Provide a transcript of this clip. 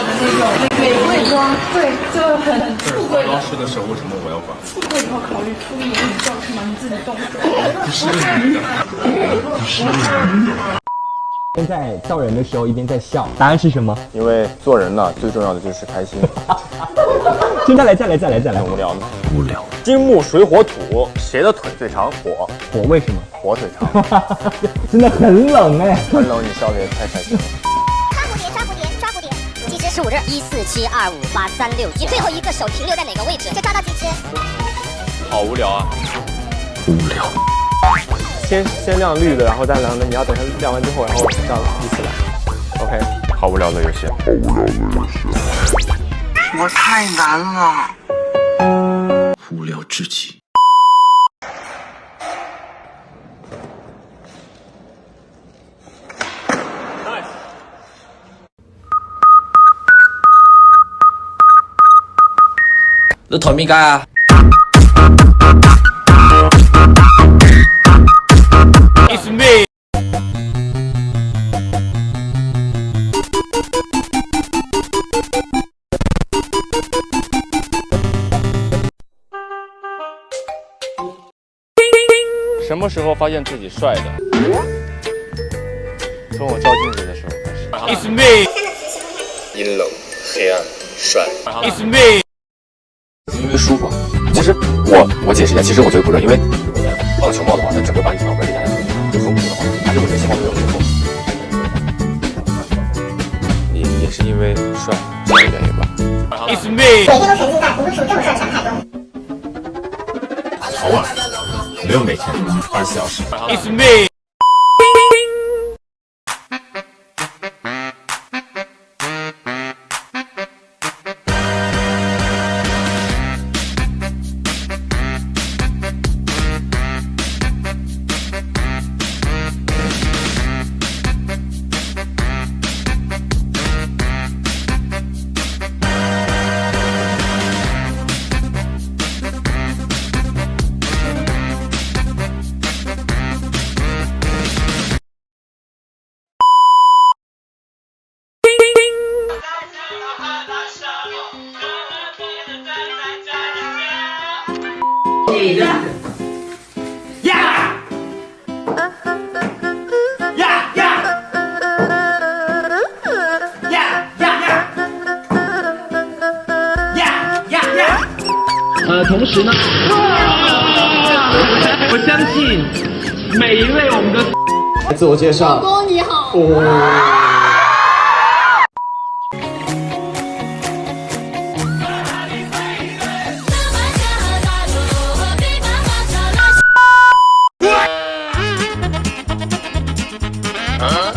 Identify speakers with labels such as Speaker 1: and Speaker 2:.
Speaker 1: 的那种美美妆，对，就很富贵。
Speaker 2: 老师的时候为什么我要管？
Speaker 1: 富贵以后考虑出一点教室吗？你自己动手。
Speaker 2: 不是女的，不是女的。
Speaker 3: 边在叫人的时候一边在笑，答案是什么？
Speaker 4: 因为做人呢，最重要的就是开心。
Speaker 3: 现在来，再来，再来，再来，
Speaker 4: 无聊吗？
Speaker 2: 无聊。
Speaker 4: 金木水火土，谁的腿最长？火。
Speaker 3: 火为什么？
Speaker 4: 火腿长。
Speaker 3: 真的很冷哎。
Speaker 4: 很冷，你笑的也太开心了。
Speaker 5: 十五日。一四七二五八三六。你最后一个手停留在哪个位置？就抓到几只。
Speaker 4: 好无聊啊。
Speaker 2: 无聊。
Speaker 4: 先先亮绿的，然后再亮的，你要等它亮完之后，然后这样依次来。OK，好无聊的游戏。好无聊的游戏。
Speaker 6: 我太难了。
Speaker 2: 无聊至极。
Speaker 7: 你台面街啊？
Speaker 4: 什么时候发现自己帅的？从我照镜子的时候开始。It's me。
Speaker 8: 阴冷、黑暗、帅。
Speaker 4: It's me。
Speaker 8: 因为舒服。其实我我解释一下，其实我觉得不热，因为如果戴棒球帽的话，它整个把你脑门给压下去，就风控的话，还是我觉得信号没有足够。你也是因为帅这个原因吧
Speaker 4: ？It's me。
Speaker 5: 每天都沉浸在不会输这么帅的陈海中。
Speaker 8: 偶尔，没有每天，二十四小时。
Speaker 4: It's me。
Speaker 7: 呀！呀呀！呀呀呀！呀呀呀！呃，同时呢，我相信每一类我们的
Speaker 3: 自我介绍，
Speaker 1: 老公你好。huh?